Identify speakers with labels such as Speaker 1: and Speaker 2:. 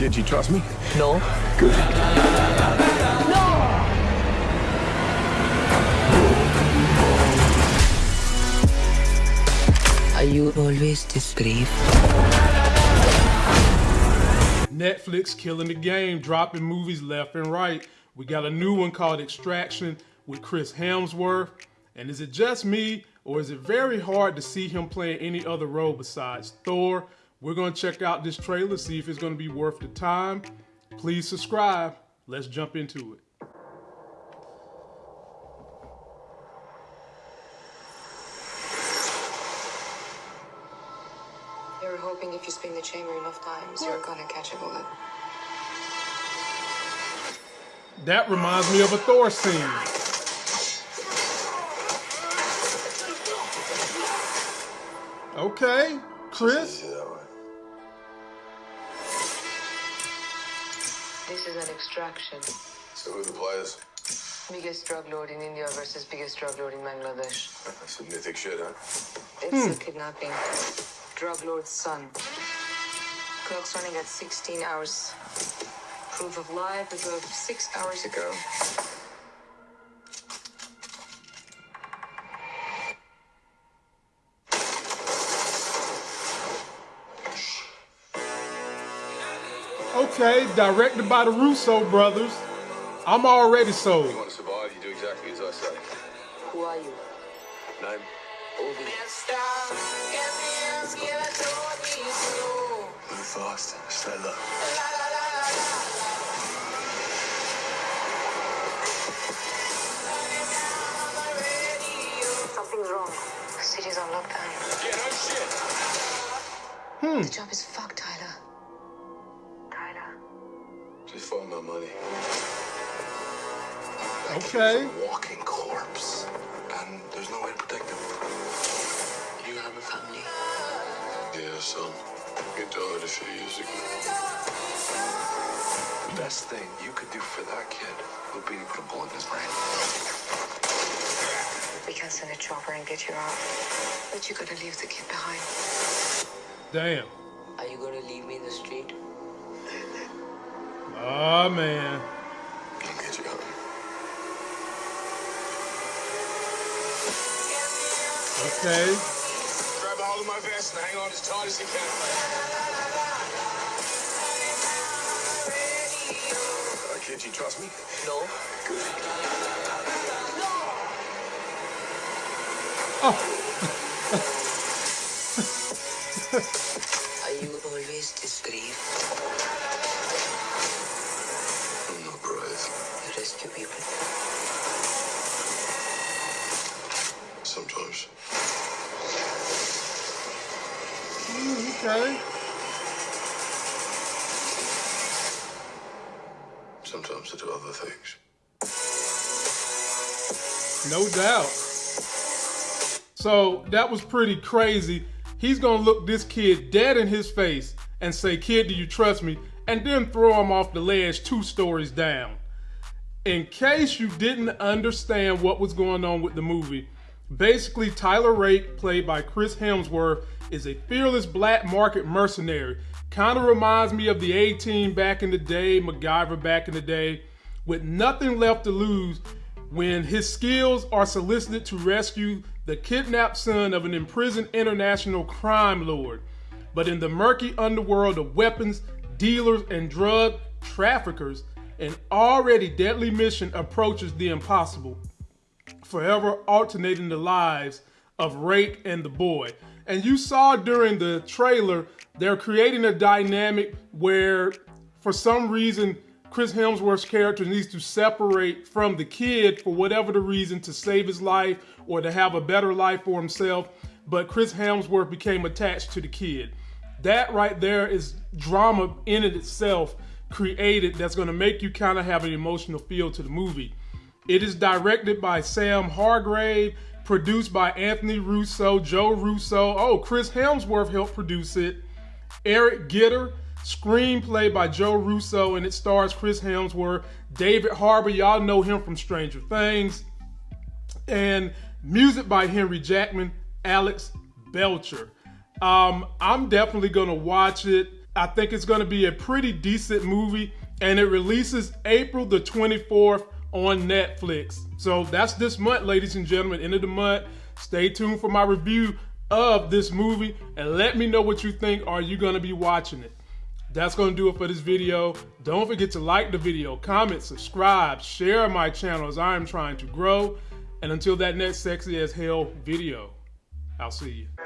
Speaker 1: Kid, you trust me?
Speaker 2: No.
Speaker 1: Good.
Speaker 2: Are you always this brave?
Speaker 3: Netflix killing the game, dropping movies left and right. We got a new one called Extraction with Chris Hemsworth. And is it just me, or is it very hard to see him playing any other role besides Thor? We're gonna check out this trailer, see if it's gonna be worth the time. Please subscribe. Let's jump into it.
Speaker 4: They were hoping if you spin the chamber enough times, you're gonna catch a bullet.
Speaker 3: That reminds me of a Thor scene. Okay, Chris.
Speaker 4: This is an extraction.
Speaker 5: So who are the players?
Speaker 4: Biggest drug lord in India versus biggest drug lord in Bangladesh.
Speaker 5: That's some mythic shit, huh?
Speaker 4: It's a kidnapping. Drug lord's son. Clock's running at 16 hours. Proof of life as of six hours ago.
Speaker 3: Okay, directed by the Russo brothers. I'm already sold.
Speaker 5: You want to survive, you do exactly as I say.
Speaker 4: Who are you?
Speaker 5: Name?
Speaker 4: Ovi.
Speaker 5: Move fast, stay low.
Speaker 4: Something's wrong. The city's on lockdown.
Speaker 5: Yeah, no shit. Hmm.
Speaker 4: The job is fucked, Tyler. Tyler.
Speaker 5: Just follow my money.
Speaker 3: Okay.
Speaker 5: A walking corpse. And there's no way to protect him.
Speaker 4: You have a family.
Speaker 5: Yeah, son. He died a few years ago. The best thing you could do for that kid would be to put a bullet in his brain.
Speaker 4: We can send a chopper and get you out. But you gotta leave the kid behind.
Speaker 3: Damn. Oh man.
Speaker 5: I'll get you out.
Speaker 3: Okay.
Speaker 5: Grab a hold of my vest and hang on as tight as you can.
Speaker 1: Uh, kid, you trust me?
Speaker 2: No.
Speaker 1: Good.
Speaker 2: Are you always this
Speaker 3: Okay.
Speaker 5: Sometimes I do other things.
Speaker 3: No doubt. So that was pretty crazy. He's gonna look this kid dead in his face and say, Kid, do you trust me? And then throw him off the ledge two stories down. In case you didn't understand what was going on with the movie, basically Tyler Rake, played by Chris Hemsworth, is a fearless black market mercenary. Kind of reminds me of the A Team back in the day, MacGyver back in the day, with nothing left to lose when his skills are solicited to rescue the kidnapped son of an imprisoned international crime lord. But in the murky underworld of weapons, dealers, and drug traffickers, an already deadly mission approaches the impossible, forever alternating the lives of Rake and the boy. And you saw during the trailer, they're creating a dynamic where, for some reason, Chris Hemsworth's character needs to separate from the kid for whatever the reason to save his life or to have a better life for himself. But Chris Hemsworth became attached to the kid. That right there is drama in it itself created that's going to make you kind of have an emotional feel to the movie. It is directed by Sam Hargrave, produced by Anthony Russo, Joe Russo. Oh, Chris Hemsworth helped produce it. Eric Gitter, screenplay by Joe Russo, and it stars Chris Hemsworth, David Harbour. Y'all know him from Stranger Things. And music by Henry Jackman, Alex Belcher. Um, I'm definitely gonna watch it. I think it's going to be a pretty decent movie, and it releases April the 24th on Netflix. So that's this month, ladies and gentlemen, end of the month. Stay tuned for my review of this movie and let me know what you think. Are you going to be watching it? That's going to do it for this video. Don't forget to like the video, comment, subscribe, share my channel as I am trying to grow. And until that next sexy as hell video, I'll see you.